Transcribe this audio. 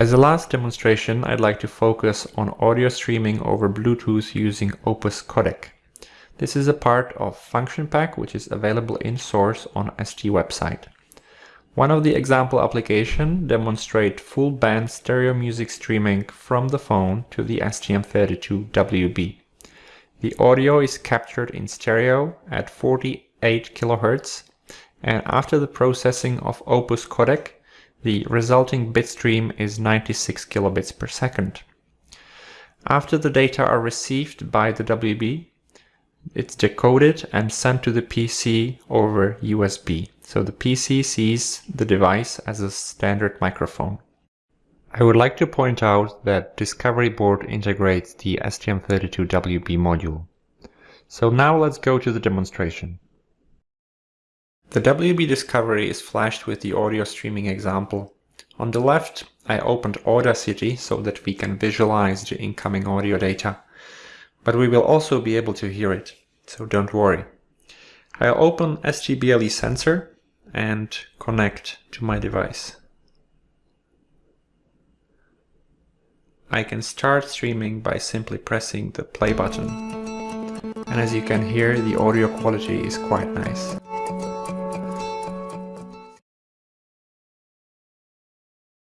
As a last demonstration, I'd like to focus on audio streaming over Bluetooth using Opus Codec. This is a part of Function Pack, which is available in source on ST website. One of the example application demonstrate full band stereo music streaming from the phone to the STM32WB. The audio is captured in stereo at 48 kHz and after the processing of Opus codec, the resulting bitstream is 96 kilobits per second. After the data are received by the WB, it's decoded and sent to the PC over USB. So the PC sees the device as a standard microphone. I would like to point out that Discovery Board integrates the STM32WB module. So now let's go to the demonstration. The WB Discovery is flashed with the audio streaming example. On the left, I opened Audacity so that we can visualize the incoming audio data but we will also be able to hear it, so don't worry. I'll open ST BLE sensor and connect to my device. I can start streaming by simply pressing the play button. And as you can hear, the audio quality is quite nice.